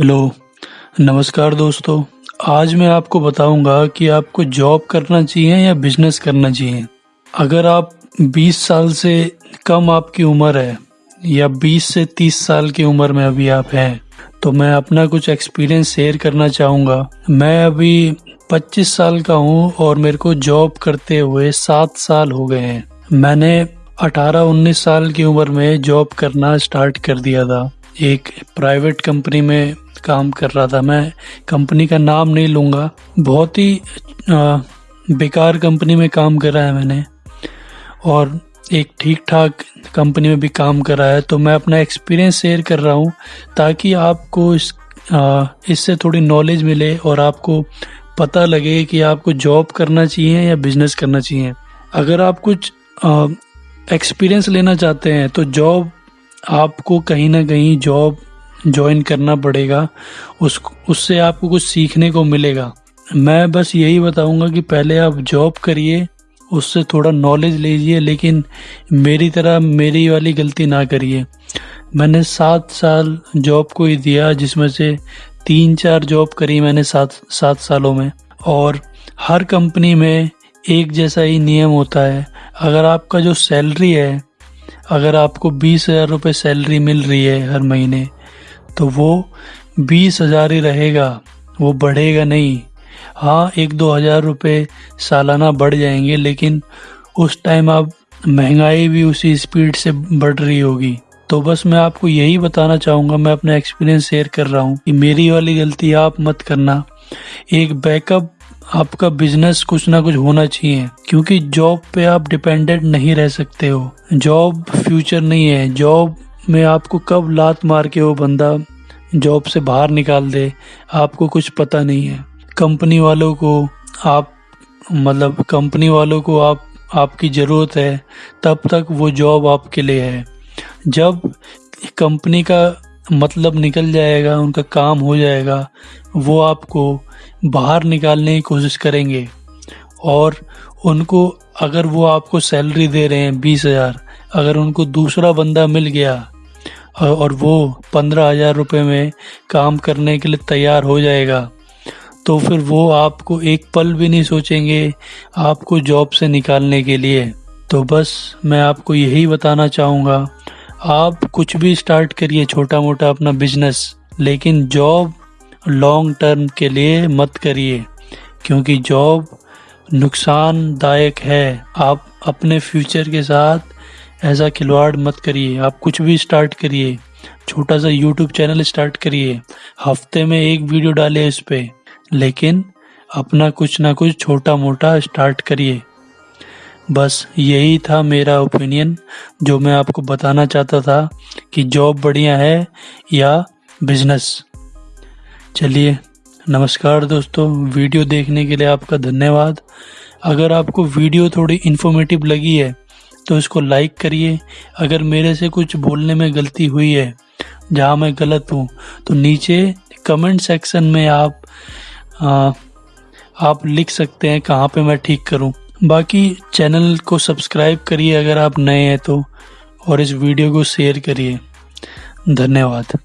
Hello, नमस्कार दोस्तों। आज मैं आपको बताऊँगा कि आपको जॉब करना चाहिए या बिज़नेस करना चाहिए। अगर आप 20 साल से कम आपकी उम्र है, या 20 से 30 साल की उम्र में अभी आप हैं तो मैं अपना कुछ एक्सपीरियंस शेयर करना चाहूँगा। मैं अभी 25 साल का हूँ और मेरे को जॉब करते हुए सात साल हो गए हैं। मैंने 18-19 साल की उम्र में जॉब करना स्टार्ट कर दिया था। एक प्राइवेट कंपनी में काम कर रहा था। मैं कंपनी का नाम नहीं लूँगा। बहुत ही बेकार कंपनी में काम करा है मैंने। और एक ठीक ठाक कंपनी में भी काम करा है। तो मैं अपना एक्सपीरियंस शेयर कर रहा हूँ, ताकि आपको इस इससे थोड़ी नॉलेज मिले और आपको पता लगे कि आपको जॉब करना चाहिए या बिज़नेस करना चाहिए। अगर आप कुछ एक्सपीरियंस लेना चाहते हैं तो जॉब आपको कहीं ना कहीं जॉब ज्वाइन करना पड़ेगा। उस, उससे आपको कुछ सीखने को मिलेगा। मैं बस यही बताऊँगा कि पहले आप जॉब करिए, उससे थोड़ा नॉलेज लीजिए, लेकिन मेरी तरह मेरी वाली गलती ना करिए। मैंने सात साल जॉब को ही दिया, जिसमें से तीन चार जॉब करी मैंने सात सात सालों में। और हर कंपनी में एक जैसा ही नियम होता है। अगर आपका जो सैलरी है, अगर आपको बीस हज़ार रुपये सैलरी मिल रही है हर महीने तो वो बीस हज़ार ही रहेगा, वो बढ़ेगा नहीं। हाँ एक दो हज़ार रुपये सालाना बढ़ जाएँगे, लेकिन उस टाइम आप महँगाई भी उसी स्पीड से बढ़ रही होगी। तो बस मैं आपको यही बताना चाहूँगा, मैं अपना एक्सपीरियंस शेयर कर रहा हूँ कि मेरी वाली गलती आप मत करना। एक बैकअप आपका बिज़नेस कुछ ना कुछ होना चाहिए, क्योंकि जॉब पे आप डिपेंडेंट नहीं रह सकते हो। जॉब फ्यूचर नहीं है जॉब में आपको कब लात मार के वो बंदा जॉब से बाहर निकाल दे, आपको कुछ पता नहीं है। कंपनी वालों को आप मतलब कंपनी वालों को आप, आपकी ज़रूरत है, तब तक वो जॉब आपके लिए है। जब कंपनी का मतलब निकल जाएगा, उनका काम हो जाएगा, वो आपको बाहर निकालने की कोशिश करेंगे। और उनको, अगर वो आपको सैलरी दे रहे हैं बीस हज़ार अगर उनको दूसरा बंदा मिल गया और वो पंद्रह हज़ार रुपये में काम करने के लिए तैयार हो जाएगा तो फिर वो आपको एक पल भी नहीं सोचेंगे आपको जॉब से निकालने के लिए। तो बस मैं आपको यही बताना चाहूँगा, आप कुछ भी स्टार्ट करिए छोटा मोटा अपना बिज़नेस, लेकिन जॉब लॉन्ग टर्म के लिए मत करिए, क्योंकि जॉब नुकसानदायक है। आप अपने फ्यूचर के साथ ऐसा खिलवाड़ मत करिए, आप कुछ भी स्टार्ट करिए। छोटा सा यूट्यूब चैनल स्टार्ट करिए। हफ़्ते में एक वीडियो डालिए इस पर लेकिन अपना कुछ ना कुछ छोटा मोटा स्टार्ट करिए। बस यही था मेरा ओपिनियन जो मैं आपको बताना चाहता था कि जॉब बढ़िया है या बिज़नेस चलिए, नमस्कार दोस्तों। वीडियो देखने के लिए आपका धन्यवाद। अगर आपको वीडियो थोड़ी इन्फॉर्मेटिव लगी है तो इसको लाइक करिए। अगर मेरे से कुछ बोलने में गलती हुई है जहाँ मैं गलत हूँ तो नीचे कमेंट सेक्शन में आप आ, आप लिख सकते हैं कहाँ पे मैं ठीक करूँ। बाकी चैनल को सब्सक्राइब करिए अगर आप नए हैं तो और इस वीडियो को शेयर करिए। धन्यवाद।